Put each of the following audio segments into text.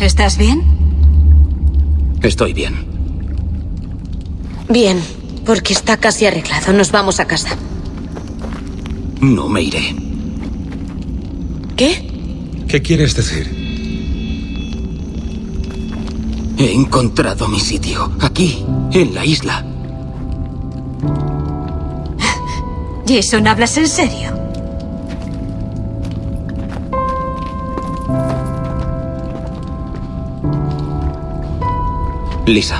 ¿Estás bien? Estoy bien. Bien, porque está casi arreglado. Nos vamos a casa. No me iré. ¿Qué? ¿Qué quieres decir? He encontrado mi sitio. Aquí, en la isla. Jason, ¿hablas en serio? Lisa,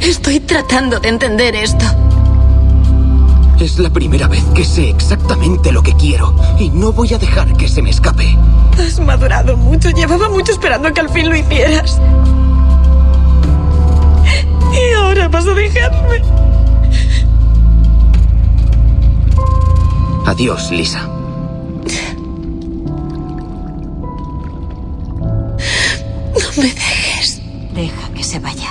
Estoy tratando de entender esto. es la primera vez que sé exactamente lo que quiero y no voy a dejar que se me escape. Has madurado mucho. Llevaba mucho esperando que al fin lo hicieras. Y ahora vas a dejarme. Adiós, Lisa. me dejes. Deja que se vaya.